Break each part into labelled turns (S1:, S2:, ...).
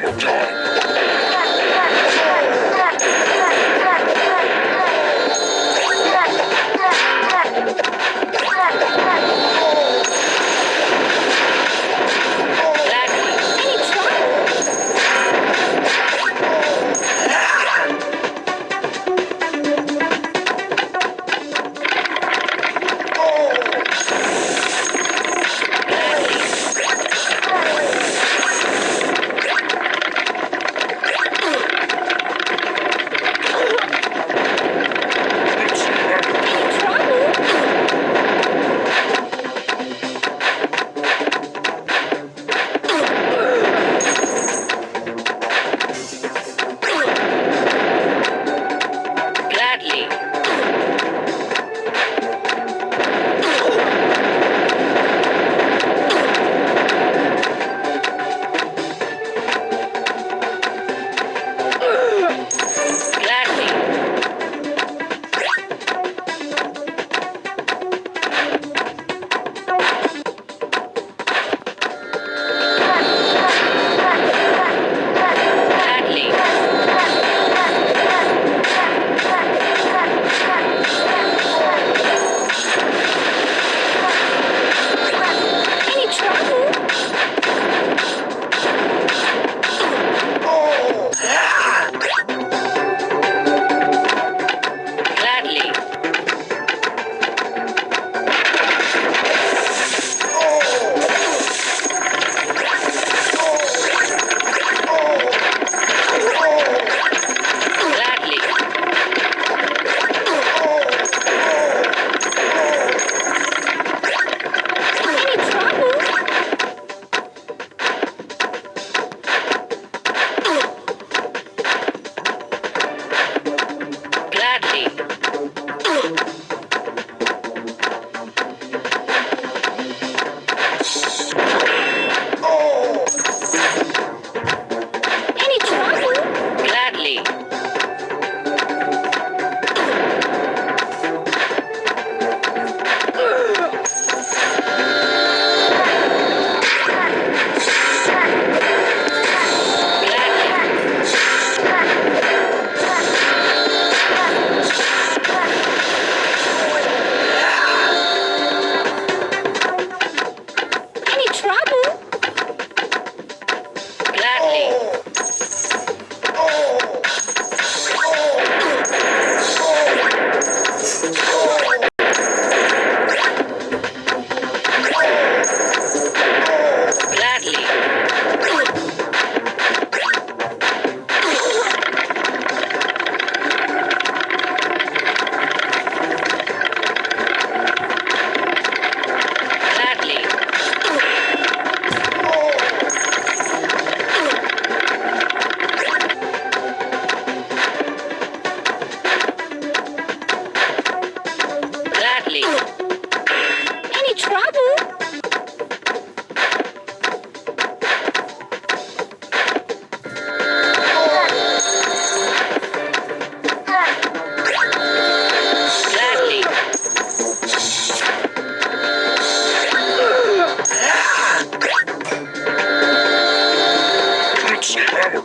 S1: travel time.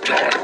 S1: time.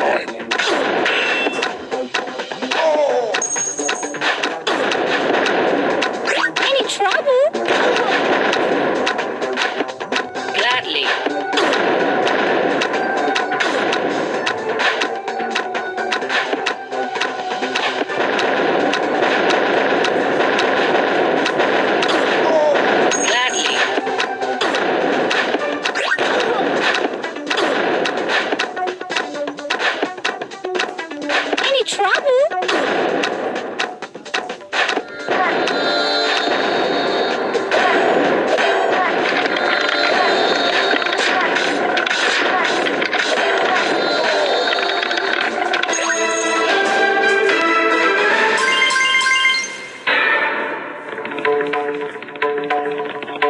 S1: time.